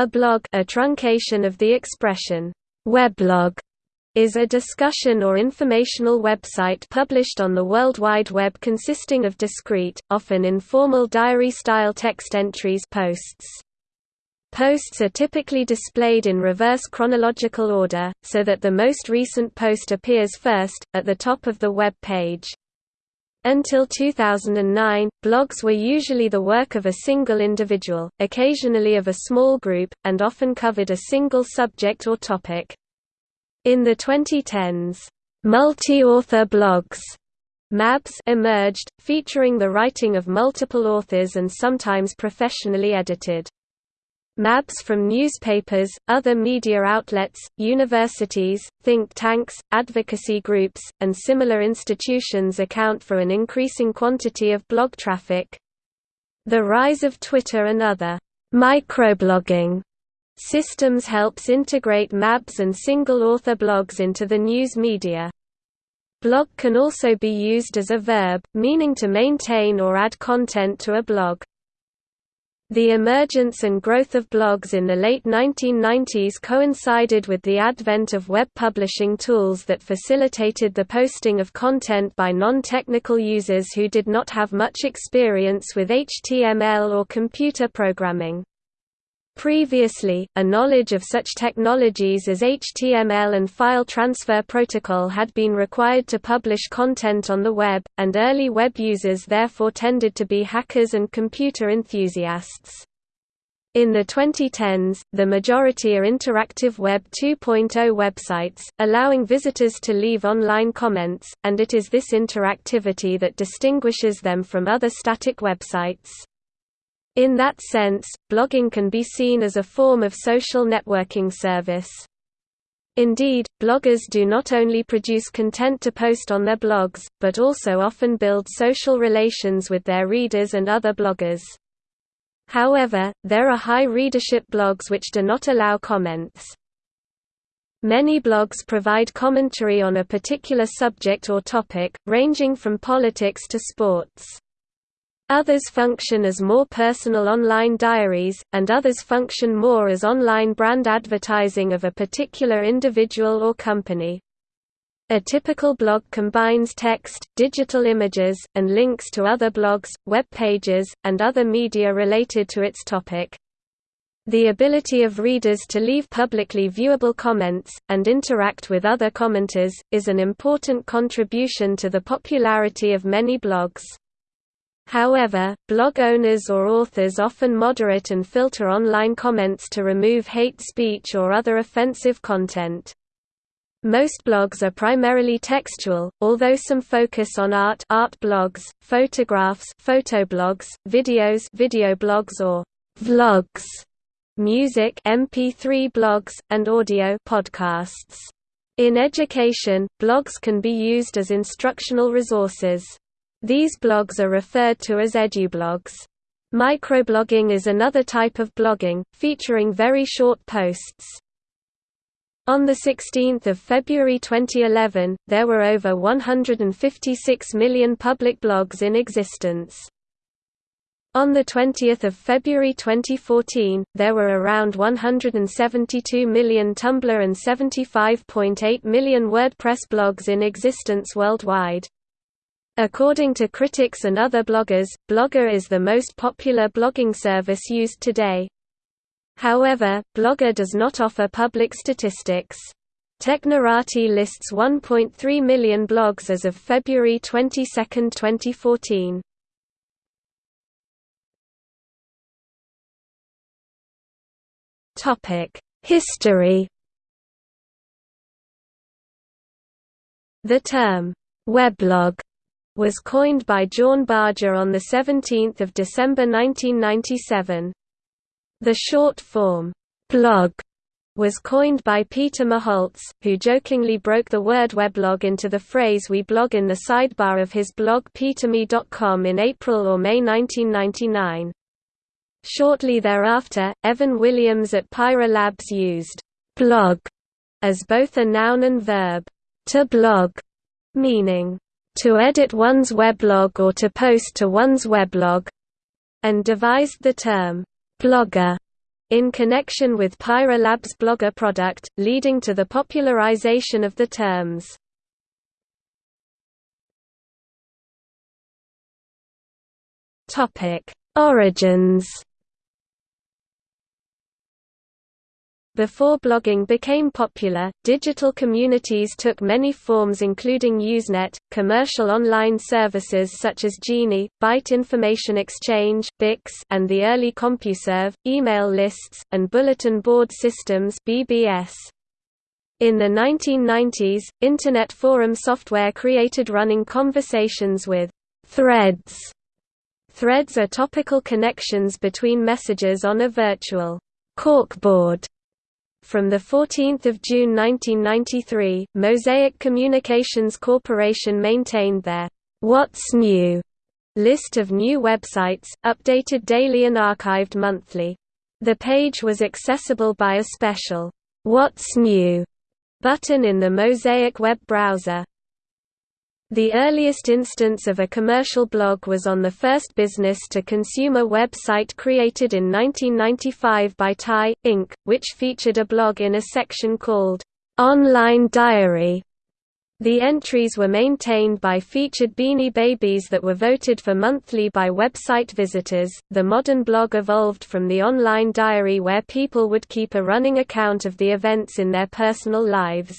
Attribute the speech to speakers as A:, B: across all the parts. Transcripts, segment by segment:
A: A blog a truncation of the expression, weblog, is a discussion or informational website published on the World Wide Web consisting of discrete, often informal diary-style text entries posts. Posts are typically displayed in reverse chronological order, so that the most recent post appears first, at the top of the web page. Until 2009, blogs were usually the work of a single individual, occasionally of a small group, and often covered a single subject or topic. In the 2010s, multi-author blogs MABs emerged, featuring the writing of multiple authors and sometimes professionally edited. MABs from newspapers, other media outlets, universities, think tanks, advocacy groups, and similar institutions account for an increasing quantity of blog traffic. The rise of Twitter and other microblogging systems helps integrate MABs and single-author blogs into the news media. Blog can also be used as a verb, meaning to maintain or add content to a blog. The emergence and growth of blogs in the late 1990s coincided with the advent of web publishing tools that facilitated the posting of content by non-technical users who did not have much experience with HTML or computer programming. Previously, a knowledge of such technologies as HTML and file transfer protocol had been required to publish content on the web, and early web users therefore tended to be hackers and computer enthusiasts. In the 2010s, the majority are interactive Web 2.0 websites, allowing visitors to leave online comments, and it is this interactivity that distinguishes them from other static websites. In that sense, blogging can be seen as a form of social networking service. Indeed, bloggers do not only produce content to post on their blogs, but also often build social relations with their readers and other bloggers. However, there are high readership blogs which do not allow comments. Many blogs provide commentary on a particular subject or topic, ranging from politics to sports. Others function as more personal online diaries, and others function more as online brand advertising of a particular individual or company. A typical blog combines text, digital images, and links to other blogs, web pages, and other media related to its topic. The ability of readers to leave publicly viewable comments, and interact with other commenters, is an important contribution to the popularity of many blogs. However, blog owners or authors often moderate and filter online comments to remove hate speech or other offensive content. Most blogs are primarily textual, although some focus on art, art blogs, photographs, photoblogs, videos, video blogs or vlogs, music, MP3 blogs, and audio podcasts. In education, blogs can be used as instructional resources. These blogs are referred to as edublogs. Microblogging is another type of blogging, featuring very short posts. On 16 February 2011, there were over 156 million public blogs in existence. On 20 February 2014, there were around 172 million Tumblr and 75.8 million WordPress blogs in existence worldwide. According to critics and other bloggers, Blogger is the most popular blogging service used today. However, Blogger does not offer public statistics. Technorati lists 1.3 million blogs as of February 22, 2014. History The term, weblog was coined by Jorn Barger on 17 December 1997. The short form, blog, was coined by Peter Merholz, who jokingly broke the word weblog into the phrase we blog in the sidebar of his blog peterme.com in April or May 1999. Shortly thereafter, Evan Williams at Pyra Labs used blog as both a noun and verb, to blog, meaning to edit one's weblog or to post to one's weblog, and devised the term blogger in connection with Pyra Labs Blogger product, leading to the popularization of the terms. Origins Before blogging became popular, digital communities took many forms including Usenet, commercial online services such as Genie, Byte Information Exchange (BIX), and the early CompuServe, email lists, and bulletin board systems (BBS). In the 1990s, Internet forum software created running conversations with threads. Threads are topical connections between messages on a virtual corkboard from 14 June 1993, Mosaic Communications Corporation maintained their What's New list of new websites, updated daily and archived monthly. The page was accessible by a special What's New button in the Mosaic web browser. The earliest instance of a commercial blog was on the first business-to-consumer website created in 1995 by Ty, Inc., which featured a blog in a section called, "'Online Diary' The entries were maintained by featured Beanie Babies that were voted for monthly by website visitors. The modern blog evolved from the online diary where people would keep a running account of the events in their personal lives.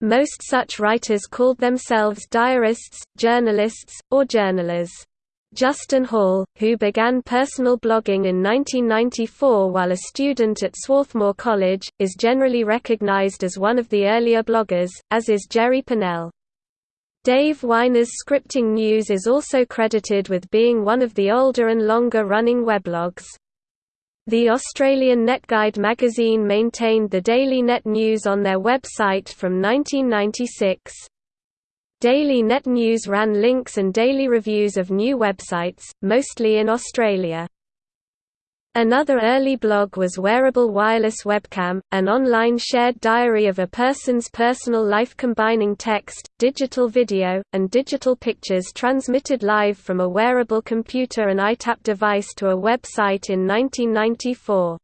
A: Most such writers called themselves diarists, journalists, or journalers. Justin Hall, who began personal blogging in 1994 while a student at Swarthmore College, is generally recognized as one of the earlier bloggers, as is Jerry Pournelle. Dave Winer's Scripting News is also credited with being one of the older and longer-running weblogs. The Australian NetGuide magazine maintained the Daily Net News on their website from 1996. Daily Net News ran links and daily reviews of new websites, mostly in Australia. Another early blog was Wearable Wireless Webcam, an online shared diary of a person's personal life combining text, digital video, and digital pictures transmitted live from a wearable computer and EyeTap device to a website in 1994.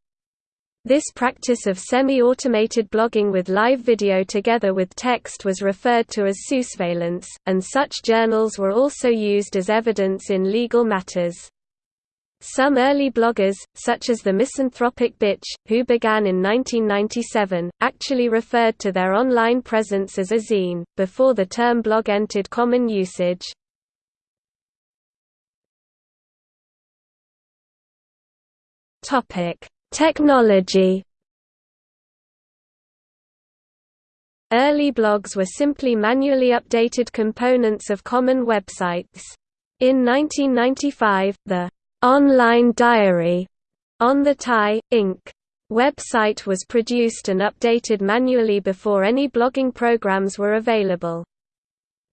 A: This practice of semi-automated blogging with live video together with text was referred to as sousveillance, and such journals were also used as evidence in legal matters. Some early bloggers, such as the misanthropic Bitch, who began in 1997, actually referred to their online presence as a zine, before the term blog entered common usage. Technology Early blogs were simply manually updated components of common websites. In 1995, the Online Diary on the Ty, Inc. website was produced and updated manually before any blogging programs were available.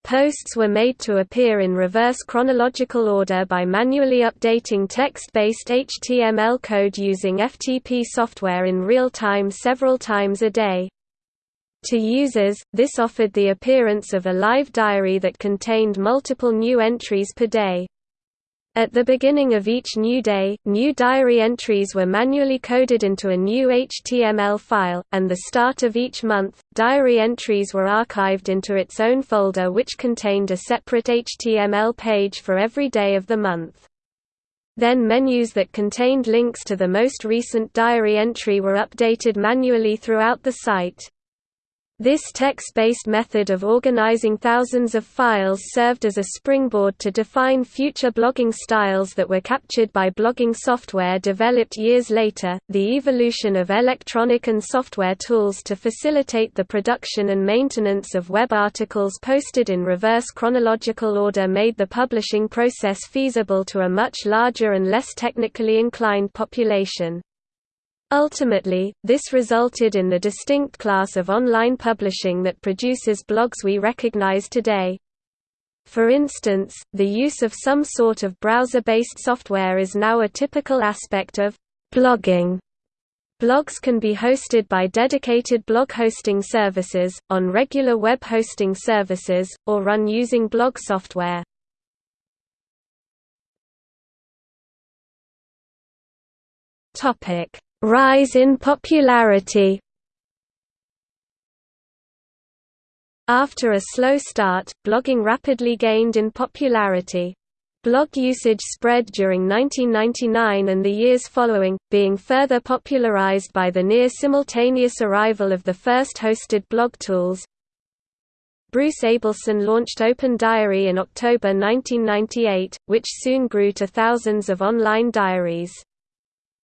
A: Posts were made to appear in reverse chronological order by manually updating text-based HTML code using FTP software in real time several times a day. To users, this offered the appearance of a live diary that contained multiple new entries per day. At the beginning of each new day, new diary entries were manually coded into a new HTML file, and the start of each month, diary entries were archived into its own folder which contained a separate HTML page for every day of the month. Then menus that contained links to the most recent diary entry were updated manually throughout the site. This text-based method of organizing thousands of files served as a springboard to define future blogging styles that were captured by blogging software developed years later. The evolution of electronic and software tools to facilitate the production and maintenance of web articles posted in reverse chronological order made the publishing process feasible to a much larger and less technically inclined population. Ultimately, this resulted in the distinct class of online publishing that produces blogs we recognize today. For instance, the use of some sort of browser-based software is now a typical aspect of blogging. Blogs can be hosted by dedicated blog hosting services, on regular web hosting services, or run using blog software. Rise in popularity After a slow start, blogging rapidly gained in popularity. Blog usage spread during 1999 and the years following, being further popularized by the near-simultaneous arrival of the first hosted blog tools. Bruce Abelson launched Open Diary in October 1998, which soon grew to thousands of online diaries.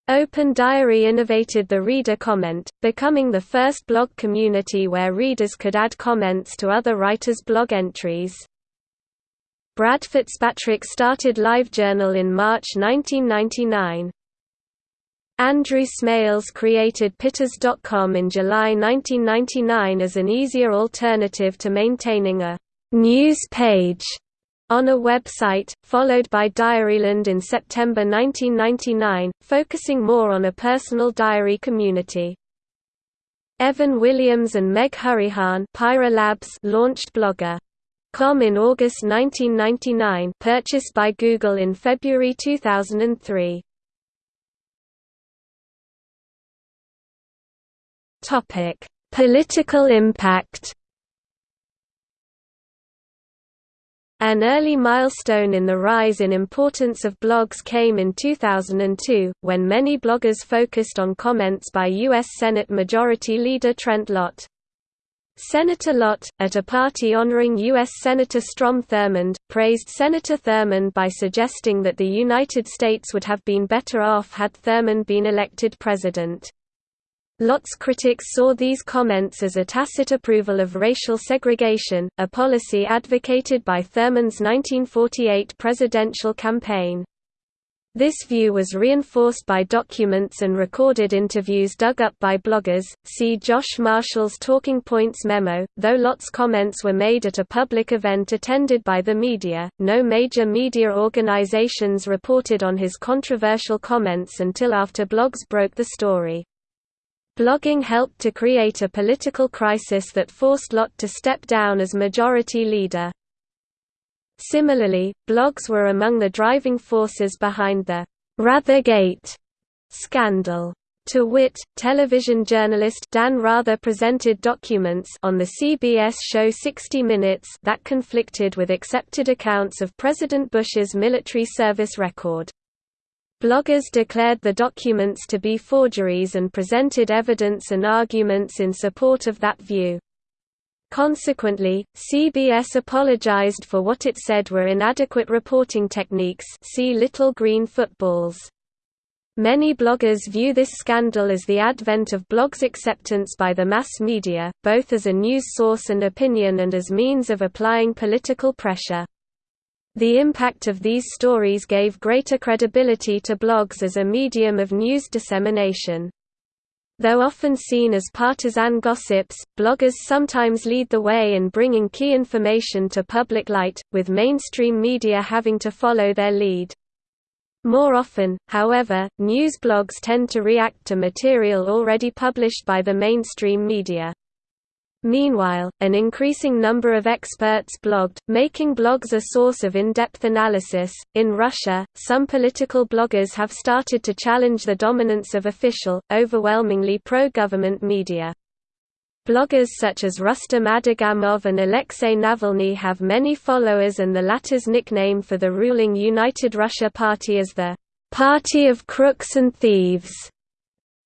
A: Open Diary innovated the reader comment, becoming the first blog community where readers could add comments to other writers' blog entries. Brad Fitzpatrick started LiveJournal in March 1999. Andrew Smales created Pitas.com in July 1999 as an easier alternative to maintaining a news page on a website, followed by Diaryland in September 1999, focusing more on a personal diary community. Evan Williams and Meg Hourihan Labs launched Blogger. Com in August 1999 purchased by Google in February 2003. Topic: Political impact. An early milestone in the rise in importance of blogs came in 2002, when many bloggers focused on comments by U.S. Senate Majority Leader Trent Lott. Senator Lott, at a party honoring U.S. Senator Strom Thurmond, praised Senator Thurmond by suggesting that the United States would have been better off had Thurmond been elected president. Lott's critics saw these comments as a tacit approval of racial segregation, a policy advocated by Thurmond's 1948 presidential campaign. This view was reinforced by documents and recorded interviews dug up by bloggers. See Josh Marshall's Talking Points memo. Though Lott's comments were made at a public event attended by the media, no major media organizations reported on his controversial comments until after blogs broke the story. Blogging helped to create a political crisis that forced Lott to step down as majority leader. Similarly, blogs were among the driving forces behind the Rathergate scandal. To wit, television journalist Dan Rather presented documents on the CBS show 60 Minutes that conflicted with accepted accounts of President Bush's military service record. Bloggers declared the documents to be forgeries and presented evidence and arguments in support of that view. Consequently, CBS apologized for what it said were inadequate reporting techniques see Little Green Footballs. Many bloggers view this scandal as the advent of blogs' acceptance by the mass media, both as a news source and opinion and as means of applying political pressure. The impact of these stories gave greater credibility to blogs as a medium of news dissemination. Though often seen as partisan gossips, bloggers sometimes lead the way in bringing key information to public light, with mainstream media having to follow their lead. More often, however, news blogs tend to react to material already published by the mainstream media. Meanwhile, an increasing number of experts blogged, making blogs a source of in-depth analysis. In Russia, some political bloggers have started to challenge the dominance of official, overwhelmingly pro-government media. Bloggers such as Rustem Adagamov and Alexei Navalny have many followers and the latter's nickname for the ruling United Russia Party is the «Party of Crooks and Thieves»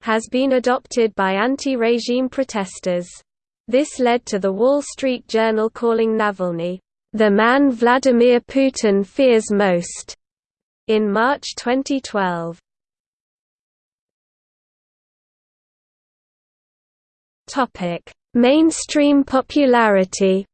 A: has been adopted by anti-regime protesters. This led to The Wall Street Journal calling Navalny, "...the man Vladimir Putin fears most." in March 2012. Mainstream popularity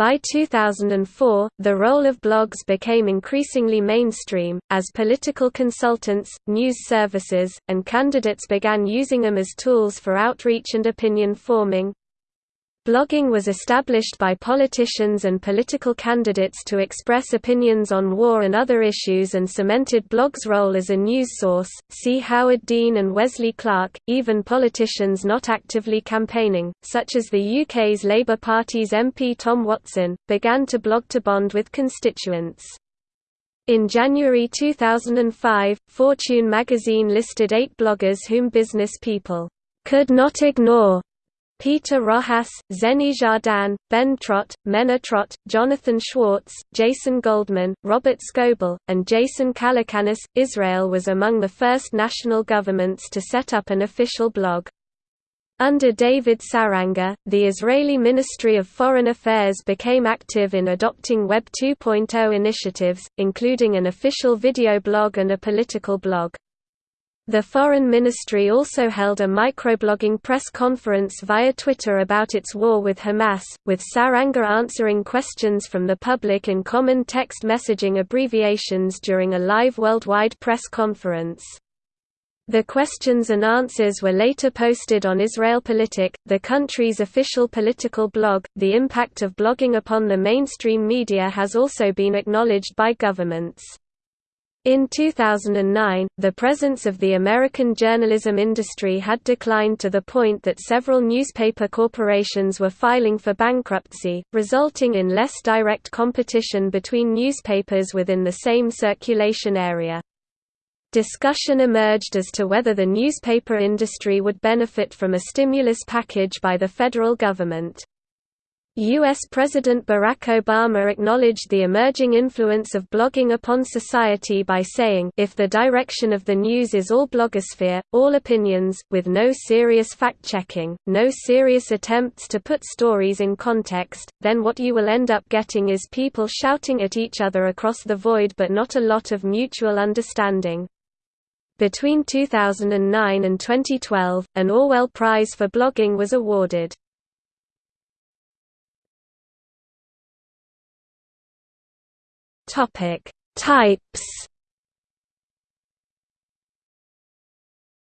A: By 2004, the role of blogs became increasingly mainstream, as political consultants, news services, and candidates began using them as tools for outreach and opinion forming. Blogging was established by politicians and political candidates to express opinions on war and other issues and cemented blogs' role as a news source. See Howard Dean and Wesley Clark. Even politicians not actively campaigning, such as the UK's Labour Party's MP Tom Watson, began to blog to bond with constituents. In January 2005, Fortune magazine listed eight bloggers whom business people could not ignore. Peter Rojas, Xeni Jardin, Ben Trott, Mena Trott, Jonathan Schwartz, Jason Goldman, Robert Scoble, and Jason Calacanis. Israel was among the first national governments to set up an official blog. Under David Saranga, the Israeli Ministry of Foreign Affairs became active in adopting Web 2.0 initiatives, including an official video blog and a political blog. The Foreign Ministry also held a microblogging press conference via Twitter about its war with Hamas, with Saranga answering questions from the public in common text messaging abbreviations during a live worldwide press conference. The questions and answers were later posted on Israelpolitik, the country's official political blog. The impact of blogging upon the mainstream media has also been acknowledged by governments. In 2009, the presence of the American journalism industry had declined to the point that several newspaper corporations were filing for bankruptcy, resulting in less direct competition between newspapers within the same circulation area. Discussion emerged as to whether the newspaper industry would benefit from a stimulus package by the federal government. U.S. President Barack Obama acknowledged the emerging influence of blogging upon society by saying if the direction of the news is all blogosphere, all opinions, with no serious fact-checking, no serious attempts to put stories in context, then what you will end up getting is people shouting at each other across the void but not a lot of mutual understanding. Between 2009 and 2012, an Orwell Prize for blogging was awarded. Topic: Types.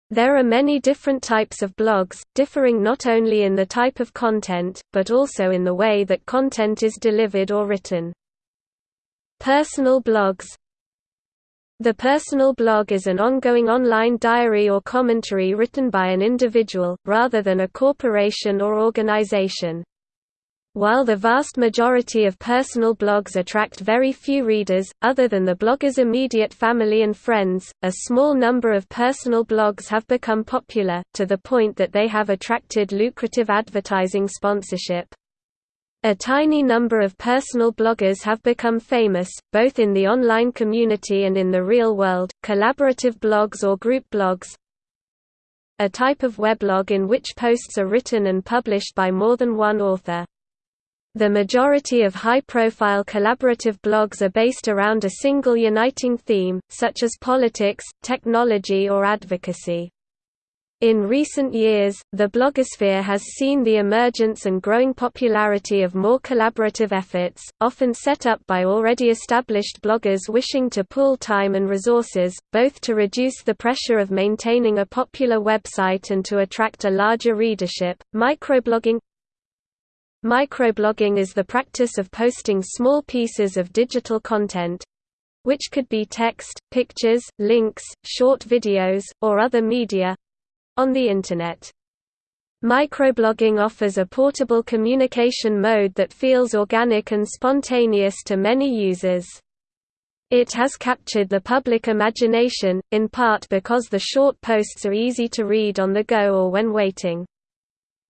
A: There are many different types of blogs, differing not only in the type of content, but also in the way that content is delivered or written. Personal blogs the personal blog is an ongoing online diary or commentary written by an individual, rather than a corporation or organization. While the vast majority of personal blogs attract very few readers, other than the blogger's immediate family and friends, a small number of personal blogs have become popular, to the point that they have attracted lucrative advertising sponsorship. A tiny number of personal bloggers have become famous, both in the online community and in the real world, collaborative blogs or group blogs a type of weblog in which posts are written and published by more than one author. The majority of high-profile collaborative blogs are based around a single uniting theme, such as politics, technology or advocacy. In recent years, the blogosphere has seen the emergence and growing popularity of more collaborative efforts, often set up by already established bloggers wishing to pool time and resources, both to reduce the pressure of maintaining a popular website and to attract a larger readership. Microblogging Microblogging is the practice of posting small pieces of digital content which could be text, pictures, links, short videos, or other media on the Internet. Microblogging offers a portable communication mode that feels organic and spontaneous to many users. It has captured the public imagination, in part because the short posts are easy to read on the go or when waiting.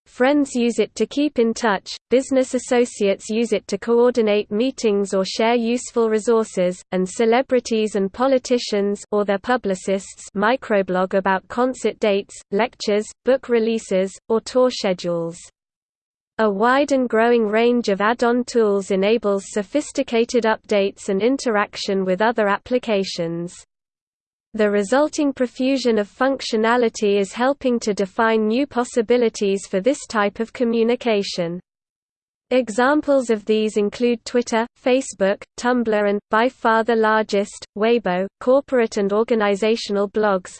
A: Friends use it to keep in touch, business associates use it to coordinate meetings or share useful resources, and celebrities and politicians or their publicists microblog about concert dates, lectures, book releases, or tour schedules. A wide and growing range of add-on tools enables sophisticated updates and interaction with other applications. The resulting profusion of functionality is helping to define new possibilities for this type of communication. Examples of these include Twitter, Facebook, Tumblr and, by far the largest, Weibo, corporate and organizational blogs.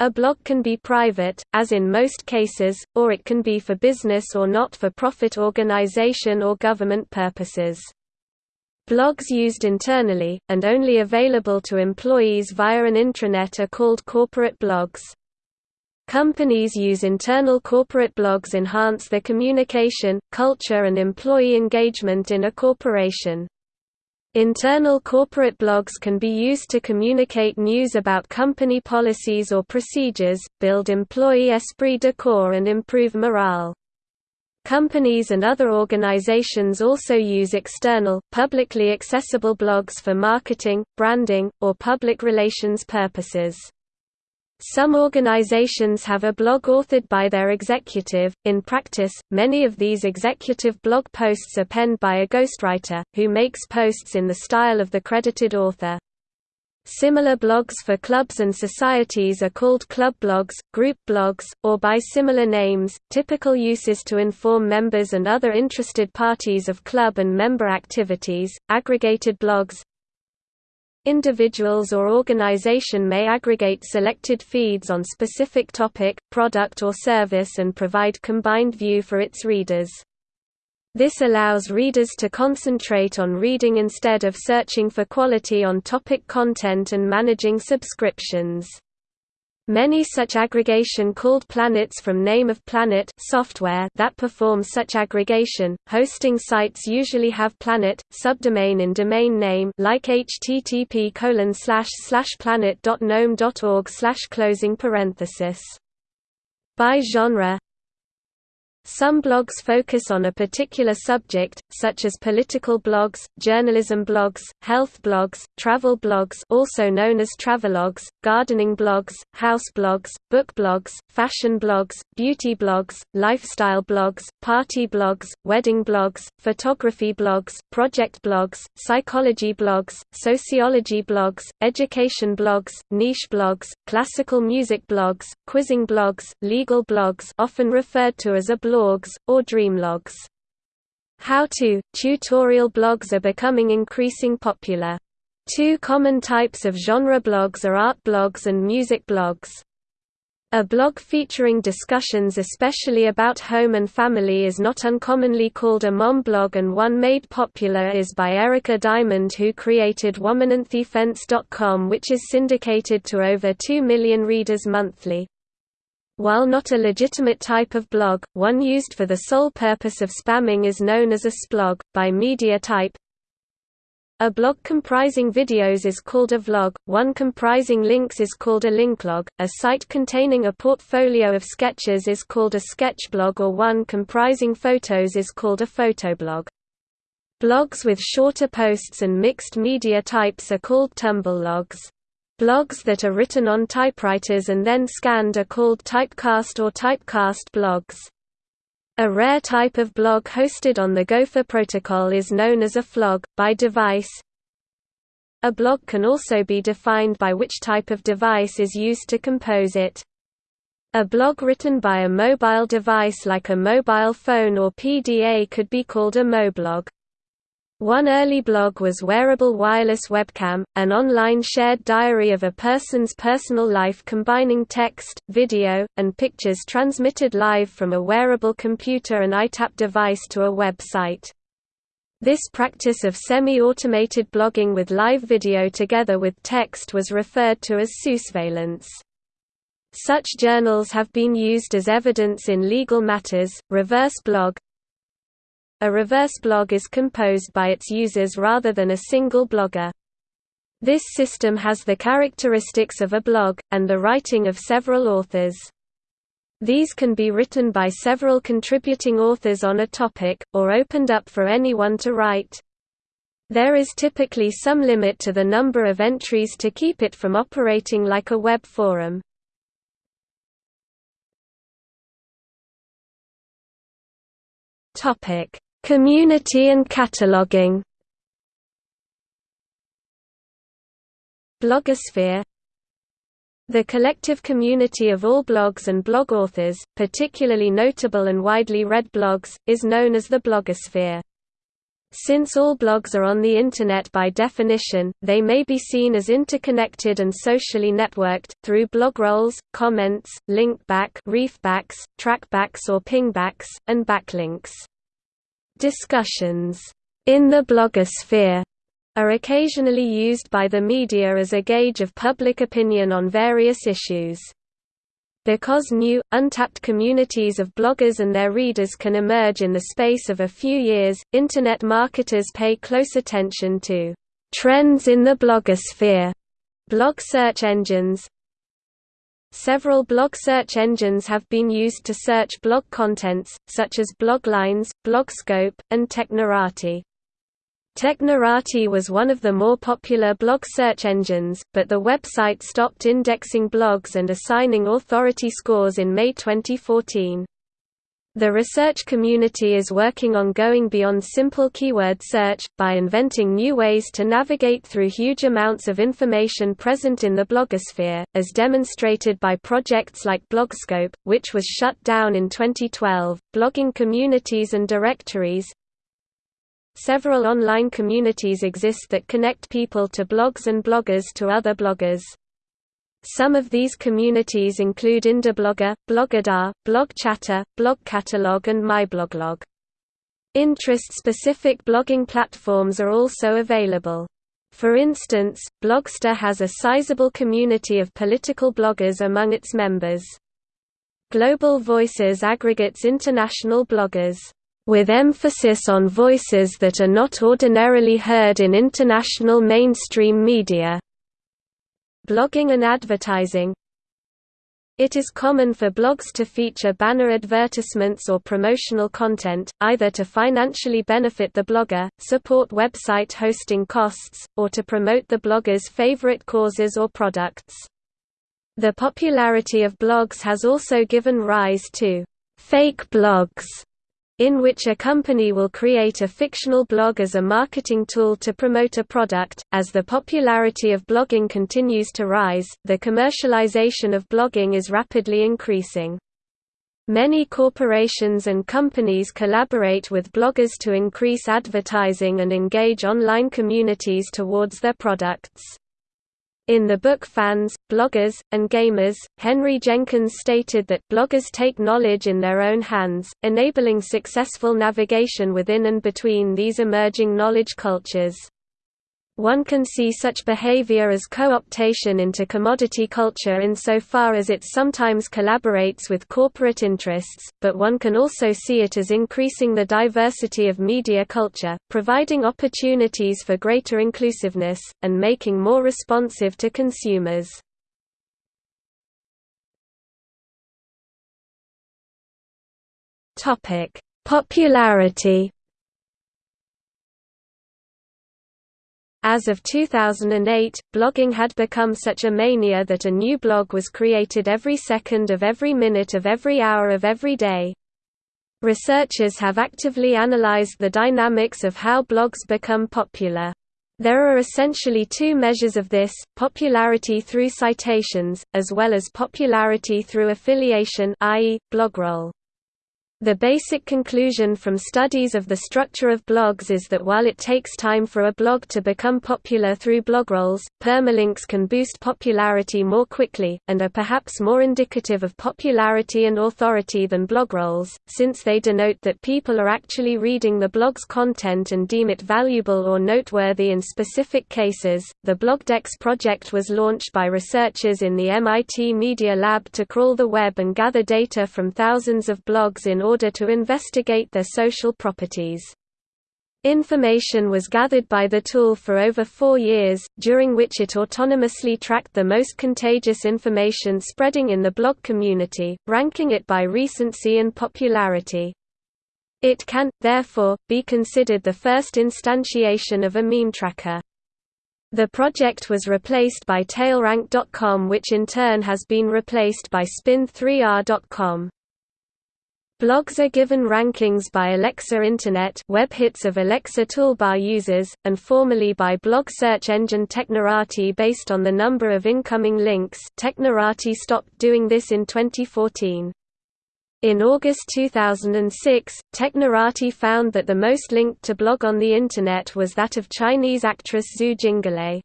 A: A blog can be private, as in most cases, or it can be for business or not-for-profit organization or government purposes. Blogs used internally, and only available to employees via an intranet are called corporate blogs. Companies use internal corporate blogs enhance the communication, culture and employee engagement in a corporation. Internal corporate blogs can be used to communicate news about company policies or procedures, build employee esprit de corps and improve morale. Companies and other organizations also use external, publicly accessible blogs for marketing, branding, or public relations purposes. Some organizations have a blog authored by their executive. In practice, many of these executive blog posts are penned by a ghostwriter, who makes posts in the style of the credited author. Similar blogs for clubs and societies are called club blogs, group blogs, or by similar names. Typical uses to inform members and other interested parties of club and member activities, aggregated blogs, Individuals or organization may aggregate selected feeds on specific topic, product or service and provide combined view for its readers. This allows readers to concentrate on reading instead of searching for quality on topic content and managing subscriptions. Many such aggregation called planets from name of planet software that perform such aggregation. Hosting sites usually have planet subdomain in domain name like http colon slash slash planet.gnome.org closing parenthesis. By genre some blogs focus on a particular subject, such as political blogs, journalism blogs, health blogs, travel blogs also known as travelogues, gardening blogs, house blogs, book blogs, fashion blogs, beauty blogs, lifestyle blogs, party blogs, wedding blogs, photography blogs, project blogs, psychology blogs, sociology blogs, education blogs, niche blogs, classical music blogs, quizzing blogs, legal blogs often referred to as a blawgs, or dreamlogs. How-to, tutorial blogs are becoming increasing popular. Two common types of genre blogs are art blogs and music blogs. A blog featuring discussions especially about home and family is not uncommonly called a mom blog and one made popular is by Erica Diamond who created WomenOnTheFence.com which is syndicated to over 2 million readers monthly. While not a legitimate type of blog, one used for the sole purpose of spamming is known as a splog, by media type. A blog comprising videos is called a vlog, one comprising links is called a linklog, a site containing a portfolio of sketches is called a sketchblog or one comprising photos is called a photoblog. Blogs with shorter posts and mixed media types are called tumblr Blogs that are written on typewriters and then scanned are called typecast or typecast blogs. A rare type of blog hosted on the Gopher protocol is known as a phlog, by device. A blog can also be defined by which type of device is used to compose it. A blog written by a mobile device like a mobile phone or PDA could be called a moblog. One early blog was Wearable Wireless Webcam, an online shared diary of a person's personal life combining text, video, and pictures transmitted live from a wearable computer and EyeTap device to a website. This practice of semi-automated blogging with live video together with text was referred to as sousveillance. Such journals have been used as evidence in legal matters. Reverse blog, a reverse blog is composed by its users rather than a single blogger. This system has the characteristics of a blog, and the writing of several authors. These can be written by several contributing authors on a topic, or opened up for anyone to write. There is typically some limit to the number of entries to keep it from operating like a web forum. Topic: Community and cataloging Blogosphere The collective community of all blogs and blog authors, particularly notable and widely read blogs, is known as the blogosphere. Since all blogs are on the Internet by definition, they may be seen as interconnected and socially networked, through blogrolls, comments, linkback refbacks, trackbacks or pingbacks, and backlinks. Discussions in the blogosphere are occasionally used by the media as a gauge of public opinion on various issues. Because new, untapped communities of bloggers and their readers can emerge in the space of a few years, Internet marketers pay close attention to Trends in the blogosphere blog search engines Several blog search engines have been used to search blog contents, such as Bloglines, Blogscope, and Technorati. Technorati was one of the more popular blog search engines, but the website stopped indexing blogs and assigning authority scores in May 2014. The research community is working on going beyond simple keyword search, by inventing new ways to navigate through huge amounts of information present in the blogosphere, as demonstrated by projects like Blogscope, which was shut down in 2012, blogging communities and directories. Several online communities exist that connect people to blogs and bloggers to other bloggers. Some of these communities include Indiblogger, Blogadda, BlogChatter, BlogCatalog and MyBloglog. Interest-specific blogging platforms are also available. For instance, Blogster has a sizable community of political bloggers among its members. Global Voices aggregates international bloggers, with emphasis on voices that are not ordinarily heard in international mainstream media. Blogging and advertising It is common for blogs to feature banner advertisements or promotional content, either to financially benefit the blogger, support website hosting costs, or to promote the blogger's favorite causes or products. The popularity of blogs has also given rise to «fake blogs», in which a company will create a fictional blog as a marketing tool to promote a product. As the popularity of blogging continues to rise, the commercialization of blogging is rapidly increasing. Many corporations and companies collaborate with bloggers to increase advertising and engage online communities towards their products. In the book Fans, Bloggers, and Gamers, Henry Jenkins stated that bloggers take knowledge in their own hands, enabling successful navigation within and between these emerging knowledge cultures. One can see such behavior as co-optation into commodity culture insofar as it sometimes collaborates with corporate interests, but one can also see it as increasing the diversity of media culture, providing opportunities for greater inclusiveness, and making more responsive to consumers. Popularity As of 2008, blogging had become such a mania that a new blog was created every second of every minute of every hour of every day. Researchers have actively analyzed the dynamics of how blogs become popular. There are essentially two measures of this, popularity through citations, as well as popularity through affiliation i.e., blogroll. The basic conclusion from studies of the structure of blogs is that while it takes time for a blog to become popular through blogrolls, permalinks can boost popularity more quickly, and are perhaps more indicative of popularity and authority than blogrolls, since they denote that people are actually reading the blog's content and deem it valuable or noteworthy in specific cases. The Blogdex project was launched by researchers in the MIT Media Lab to crawl the web and gather data from thousands of blogs in order to investigate their social properties. Information was gathered by the tool for over four years, during which it autonomously tracked the most contagious information spreading in the blog community, ranking it by recency and popularity. It can, therefore, be considered the first instantiation of a meme tracker. The project was replaced by TailRank.com which in turn has been replaced by Spinn3r.com. Blogs are given rankings by Alexa Internet web hits of Alexa toolbar users, and formerly by blog search engine Technorati based on the number of incoming links Technorati stopped doing this in 2014. In August 2006, Technorati found that the most linked to blog on the Internet was that of Chinese actress Xu Jinglei.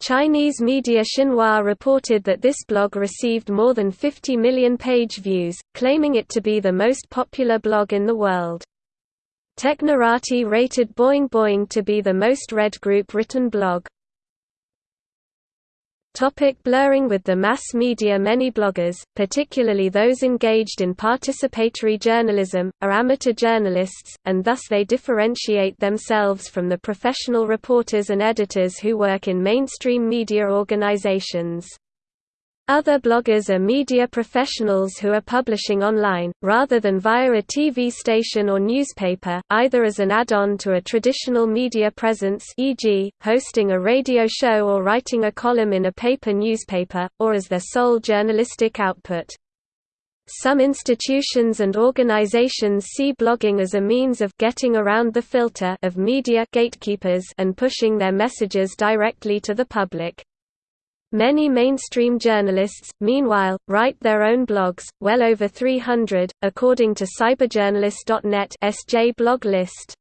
A: Chinese media Xinhua reported that this blog received more than 50 million page views, claiming it to be the most popular blog in the world. Technorati rated Boing Boing to be the most read group written blog. Topic blurring with the mass media Many bloggers, particularly those engaged in participatory journalism, are amateur journalists, and thus they differentiate themselves from the professional reporters and editors who work in mainstream media organizations. Other bloggers are media professionals who are publishing online, rather than via a TV station or newspaper, either as an add-on to a traditional media presence e.g., hosting a radio show or writing a column in a paper newspaper, or as their sole journalistic output. Some institutions and organizations see blogging as a means of getting around the filter of media gatekeepers and pushing their messages directly to the public. Many mainstream journalists, meanwhile, write their own blogs, well over 300, according to cyberjournalist.net SJ blog list.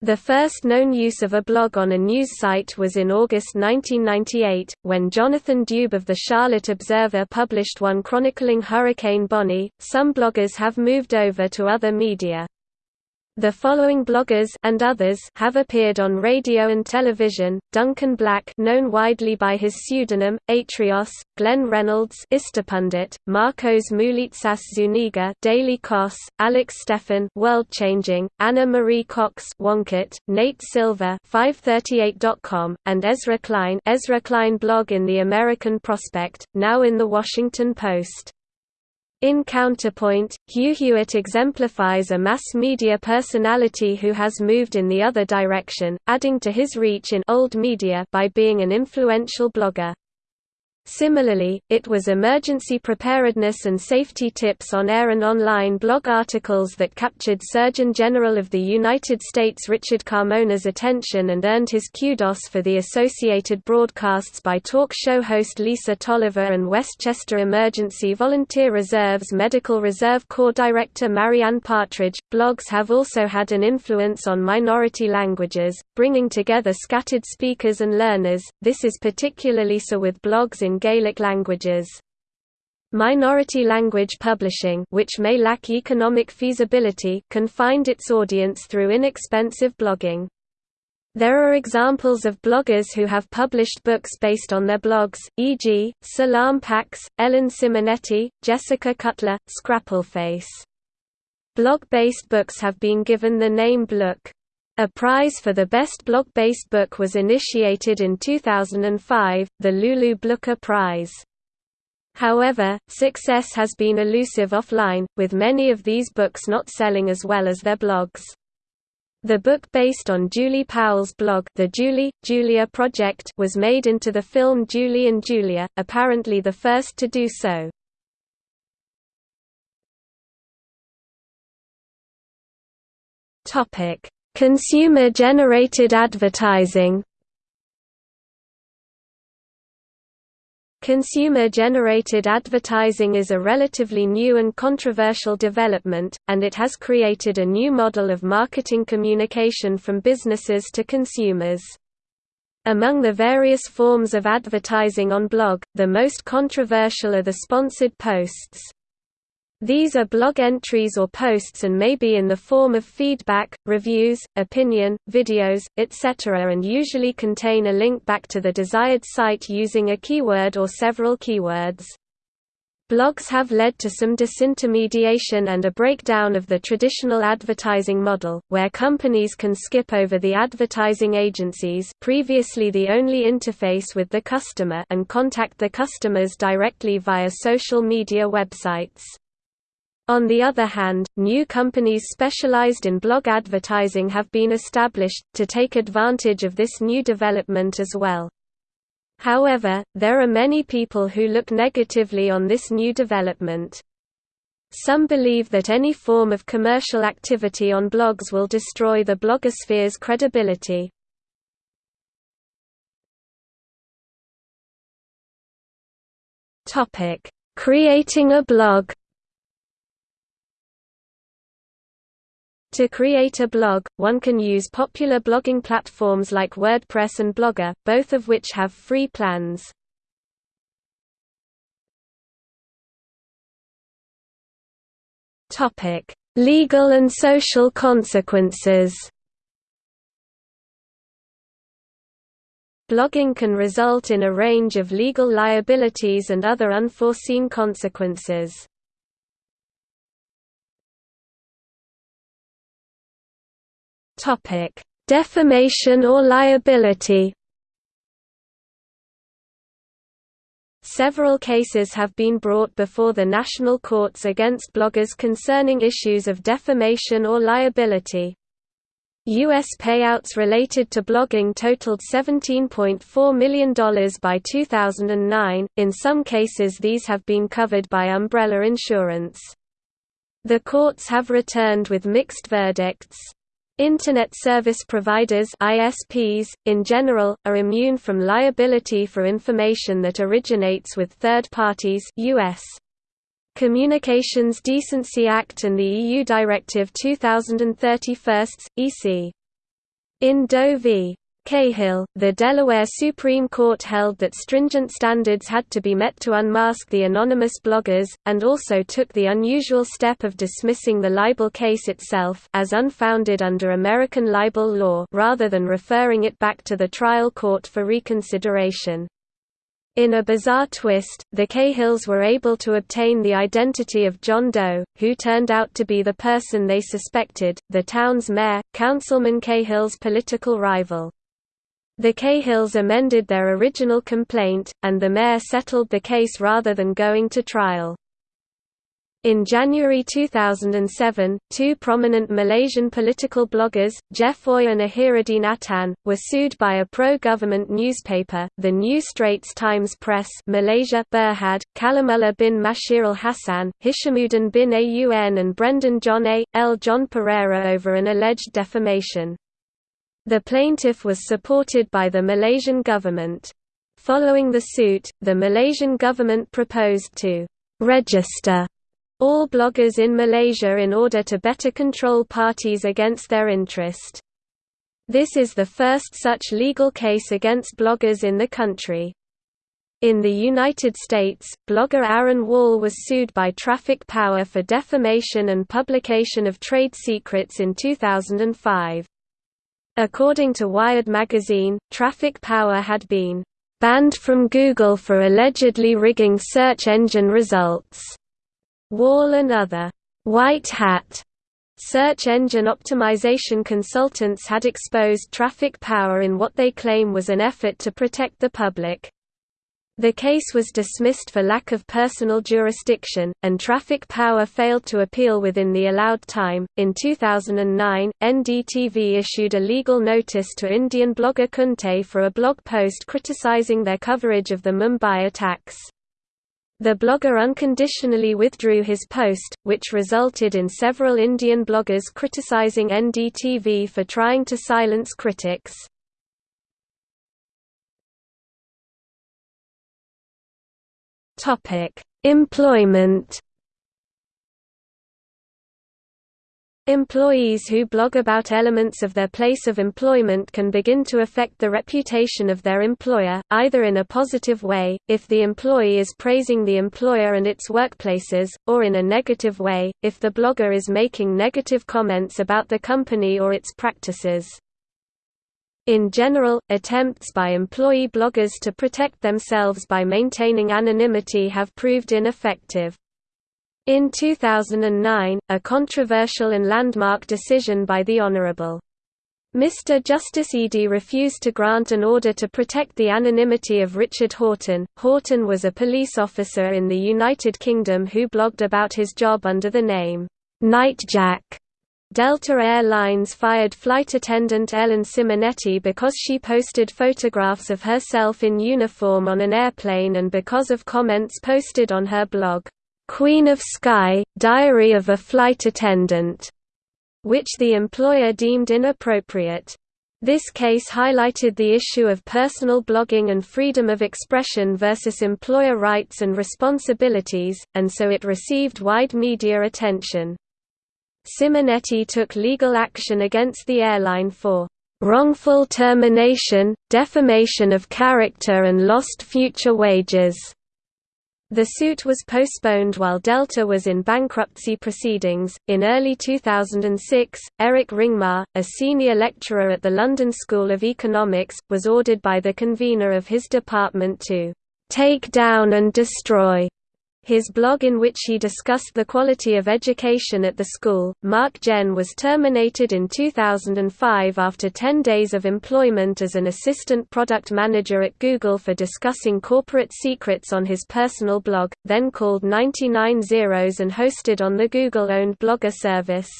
A: The first known use of a blog on a news site was in August 1998, when Jonathan Dube of the Charlotte Observer published one chronicling Hurricane Bonnie. Some bloggers have moved over to other media. The following bloggers and others have appeared on radio and television: Duncan Black, known widely by his pseudonym Atrios, Glenn Reynolds, Instapundit, Markos Moulitsas Zuniga, Daily Kos, Alex Steffen, World Changing, Ana Marie Cox, Wonkette, Nate Silver, 538.com, and Ezra Klein, Ezra Klein blog in the American Prospect, now in the Washington Post. In Counterpoint, Hugh Hewitt exemplifies a mass media personality who has moved in the other direction, adding to his reach in old media by being an influential blogger. Similarly, it was emergency preparedness and safety tips on air and online blog articles that captured Surgeon General of the United States Richard Carmona's attention and earned his kudos for the associated broadcasts by talk show host Lisa Tolliver and Westchester Emergency Volunteer Reserve's Medical Reserve Corps Director Marianne Partridge. Blogs have also had an influence on minority languages, bringing together scattered speakers and learners. This is particularly so with blogs in in Gaelic languages. Minority language publishing which may lack economic feasibility can find its audience through inexpensive blogging. There are examples of bloggers who have published books based on their blogs, e.g., Salam Pax, Ellen Simonetti, Jessica Cutler, Scrappleface. Blog-based books have been given the name Blook. A prize for the best blog-based book was initiated in 2005, the Lulu Blooker Prize. However, success has been elusive offline, with many of these books not selling as well as their blogs. The book based on Julie Powell's blog The Julie, Julia Project was made into the film Julie and Julia, apparently the first to do so. Topic: Consumer-generated advertising Consumer-generated advertising is a relatively new and controversial development, and it has created a new model of marketing communication from businesses to consumers. Among the various forms of advertising on blog, the most controversial are the sponsored posts. These are blog entries or posts and may be in the form of feedback, reviews, opinion, videos, etc. and usually contain a link back to the desired site using a keyword or several keywords. Blogs have led to some disintermediation and a breakdown of the traditional advertising model, where companies can skip over the advertising agencies previously the only interface with the customer and contact the customers directly via social media websites. On the other hand, new companies specialized in blog advertising have been established, to take advantage of this new development as well. However, there are many people who look negatively on this new development. Some believe that any form of commercial activity on blogs will destroy the blogosphere's credibility. Creating a blog To create a blog, one can use popular blogging platforms like WordPress and Blogger, both of which have free plans. Legal and social consequences Blogging can result in a range of legal liabilities and other unforeseen consequences. Defamation or liability Several cases have been brought before the national courts against bloggers concerning issues of defamation or liability. U.S. payouts related to blogging totaled $17.4 million by 2009, in some cases these have been covered by umbrella insurance. The courts have returned with mixed verdicts. Internet service providers ISPs, in general, are immune from liability for information that originates with third parties US. Communications Decency Act and the EU Directive 2031, EC. In Doe v. Cahill, the Delaware Supreme Court held that stringent standards had to be met to unmask the anonymous bloggers, and also took the unusual step of dismissing the libel case itself as unfounded under American libel law rather than referring it back to the trial court for reconsideration. In a bizarre twist, the Cahills were able to obtain the identity of John Doe, who turned out to be the person they suspected, the town's mayor, Councilman Cahill's political rival. The Cahills amended their original complaint, and the mayor settled the case rather than going to trial. In January 2007, two prominent Malaysian political bloggers, Jeff Ooi and Ahiruddin Atan, were sued by a pro-government newspaper, the New Straits Times Press Malaysia Berhad, Kalimullah bin Mashir al-Hassan, Hishamuddin bin Aun and Brendan John A. L. John Pereira over an alleged defamation. The plaintiff was supported by the Malaysian government. Following the suit, the Malaysian government proposed to «register» all bloggers in Malaysia in order to better control parties against their interest. This is the first such legal case against bloggers in the country. In the United States, blogger Aaron Wall was sued by Traffic Power for defamation and publication of trade secrets in 2005. According to Wired magazine, Traffic Power had been banned from Google for allegedly rigging search engine results. Wall and other white hat search engine optimization consultants had exposed Traffic Power in what they claim was an effort to protect the public. The case was dismissed for lack of personal jurisdiction, and Traffic Power failed to appeal within the allowed time. In 2009, NDTV issued a legal notice to Indian blogger Kunte for a blog post criticizing their coverage of the Mumbai attacks. The blogger unconditionally withdrew his post, which resulted in several Indian bloggers criticizing NDTV for trying to silence critics. Topic: Employment. Employees who blog about elements of their place of employment can begin to affect the reputation of their employer, either in a positive way, if the employee is praising the employer and its workplaces, or in a negative way, if the blogger is making negative comments about the company or its practices. In general, attempts by employee bloggers to protect themselves by maintaining anonymity have proved ineffective. In 2009, a controversial and landmark decision by the Honourable. Mr. Justice Eadie refused to grant an order to protect the anonymity of Richard Horton. Horton was a police officer in the United Kingdom who blogged about his job under the name, Nightjack. Delta Air Lines fired flight attendant Ellen Simonetti because she posted photographs of herself in uniform on an airplane and because of comments posted on her blog, "'Queen of Sky, Diary of a Flight Attendant", which the employer deemed inappropriate. This case highlighted the issue of personal blogging and freedom of expression versus employer rights and responsibilities, and so it received wide media attention. Simonetti took legal action against the airline for wrongful termination, defamation of character and lost future wages. The suit was postponed while Delta was in bankruptcy proceedings. In early 2006, Eric Ringmar, a senior lecturer at the London School of Economics, was ordered by the convener of his department to take down and destroy his blog in which he discussed the quality of education at the school, Mark Jen was terminated in 2005 after 10 days of employment as an assistant product manager at Google for discussing corporate secrets on his personal blog, then called 99 Zeros and hosted on the Google-owned Blogger service.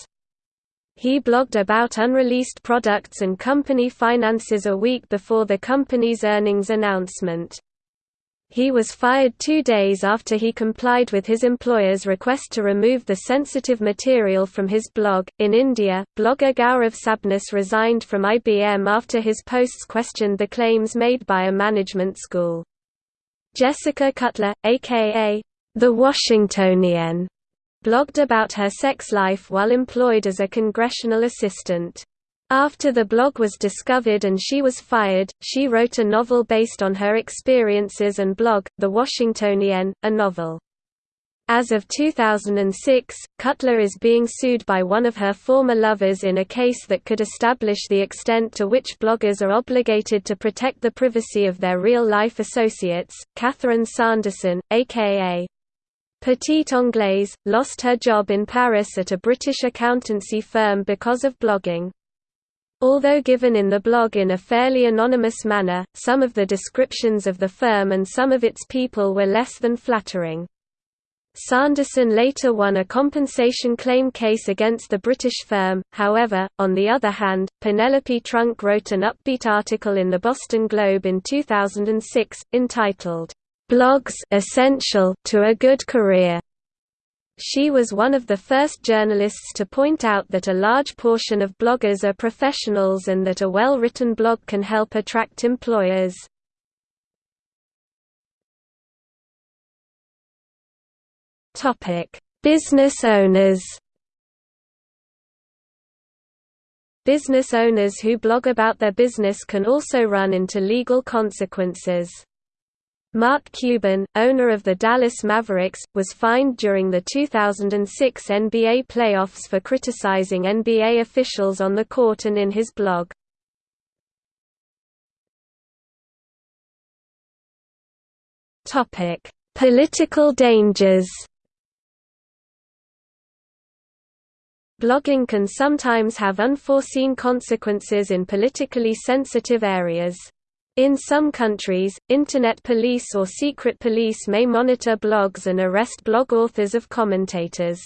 A: He blogged about unreleased products and company finances a week before the company's earnings announcement. He was fired two days after he complied with his employer's request to remove the sensitive material from his blog. In India, blogger Gaurav Sabnis resigned from IBM after his posts questioned the claims made by a management school. Jessica Cutler, aka The Washingtonienne, blogged about her sex life while employed as a congressional assistant. After the blog was discovered and she was fired, she wrote a novel based on her experiences and blog, The Washingtonienne, a novel. As of 2006, Cutler is being sued by one of her former lovers in a case that could establish the extent to which bloggers are obligated to protect the privacy of their real-life associates. Catherine Sanderson, aka Petite Anglaise, lost her job in Paris at a British accountancy firm because of blogging. Although given in the blog in a fairly anonymous manner, some of the descriptions of the firm and some of its people were less than flattering. Sanderson later won a compensation claim case against the British firm, however, on the other hand, Penelope Trunk wrote an upbeat article in the Boston Globe in 2006, entitled, "'Blogs Essential to a Good Career' She was one of the first journalists to point out that a large portion of bloggers are professionals and that a well-written blog can help attract employers. Business owners Business owners who blog about their business can also run into legal consequences. Mark Cuban, owner of the Dallas Mavericks, was fined during the 2006 NBA playoffs for criticizing NBA officials on the court and in his blog. Political dangers Blogging can sometimes have unforeseen consequences in politically sensitive areas. In some countries, Internet police or secret police may monitor blogs and arrest blog authors of commentators.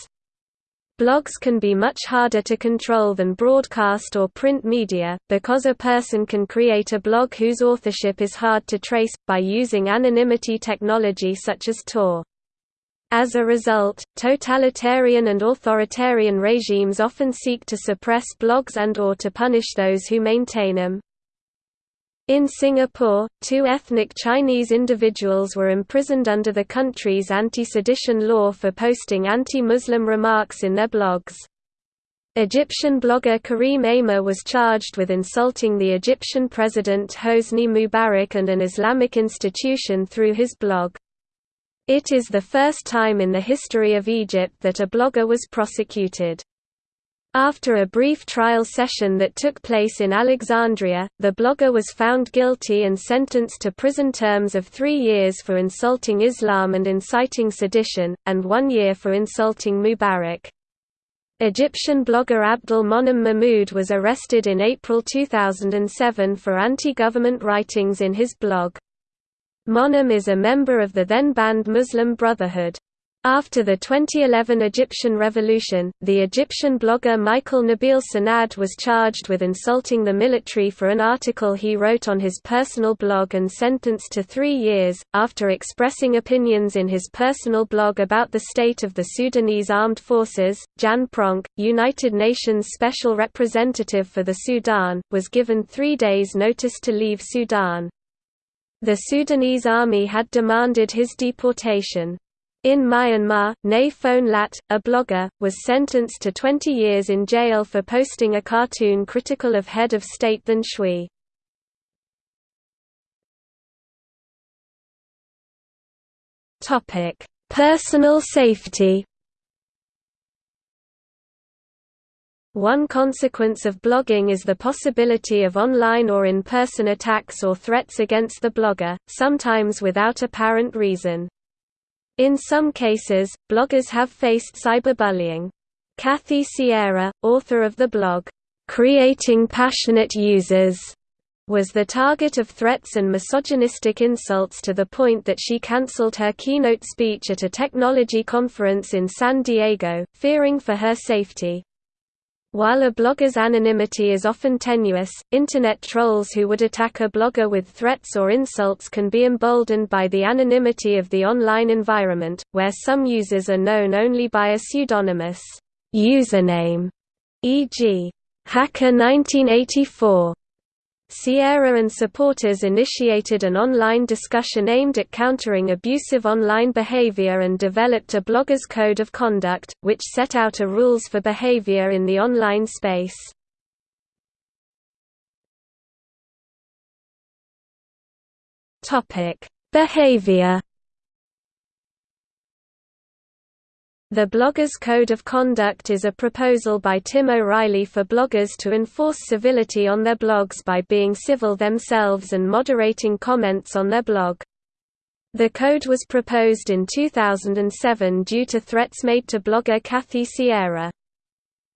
A: Blogs can be much harder to control than broadcast or print media, because a person can create a blog whose authorship is hard to trace, by using anonymity technology such as Tor. As a result, totalitarian and authoritarian regimes often seek to suppress blogs and or to punish those who maintain them. In Singapore, two ethnic Chinese individuals were imprisoned under the country's anti-sedition law for posting anti-Muslim remarks in their blogs. Egyptian blogger Karim Amer was charged with insulting the Egyptian president Hosni Mubarak and an Islamic institution through his blog. It is the first time in the history of Egypt that a blogger was prosecuted. After a brief trial session that took place in Alexandria, the blogger was found guilty and sentenced to prison terms of three years for insulting Islam and inciting sedition, and one year for insulting Mubarak. Egyptian blogger Abdul Monem Mahmoud was arrested in April 2007 for anti-government writings in his blog. Monem is a member of the then-banned Muslim Brotherhood. After the 2011 Egyptian revolution, the Egyptian blogger Michael Nabil Sanad was charged with insulting the military for an article he wrote on his personal blog and sentenced to three years. After expressing opinions in his personal blog about the state of the Sudanese armed forces, Jan Pronk, United Nations Special Representative for the Sudan, was given three days' notice to leave Sudan. The Sudanese army had demanded his deportation. In Myanmar, Nay Phone Latt, a blogger, was sentenced to 20 years in jail for posting a cartoon critical of head of state Than Shwe. Personal safety One consequence of blogging is the possibility of online or in-person attacks or threats against the blogger, sometimes without apparent reason. In some cases, bloggers have faced cyberbullying. Kathy Sierra, author of the blog, "'Creating Passionate Users' was the target of threats and misogynistic insults to the point that she cancelled her keynote speech at a technology conference in San Diego, fearing for her safety. While a blogger's anonymity is often tenuous, Internet trolls who would attack a blogger with threats or insults can be emboldened by the anonymity of the online environment, where some users are known only by a pseudonymous username, e.g., Hacker1984. Sierra and supporters initiated an online discussion aimed at countering abusive online behavior and developed a blogger's code of conduct, which set out a rules for behavior in the online space. Behavior The Bloggers Code of Conduct is a proposal by Tim O'Reilly for bloggers to enforce civility on their blogs by being civil themselves and moderating comments on their blog. The code was proposed in 2007 due to threats made to blogger Kathy Sierra.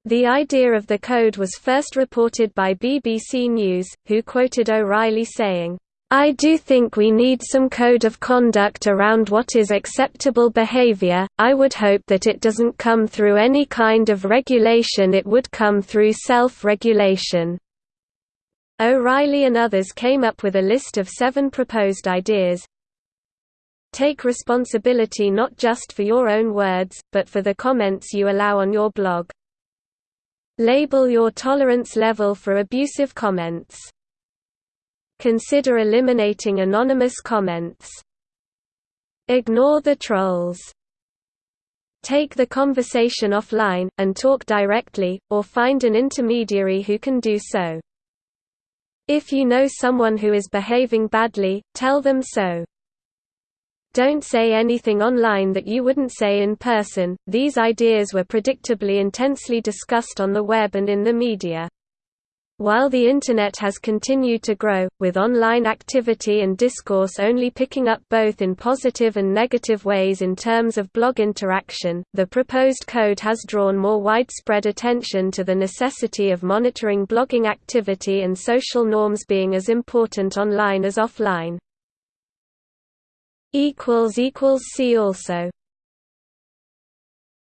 A: The idea of the code was first reported by BBC News, who quoted O'Reilly saying, I do think we need some code of conduct around what is acceptable behavior. I would hope that it doesn't come through any kind of regulation, it would come through self regulation. O'Reilly and others came up with a list of seven proposed ideas. Take responsibility not just for your own words, but for the comments you allow on your blog. Label your tolerance level for abusive comments. Consider eliminating anonymous comments. Ignore the trolls. Take the conversation offline, and talk directly, or find an intermediary who can do so. If you know someone who is behaving badly, tell them so. Don't say anything online that you wouldn't say in person. These ideas were predictably intensely discussed on the web and in the media. While the Internet has continued to grow, with online activity and discourse only picking up both in positive and negative ways in terms of blog interaction, the proposed code has drawn more widespread attention to the necessity of monitoring blogging activity and social norms being as important online as offline. See also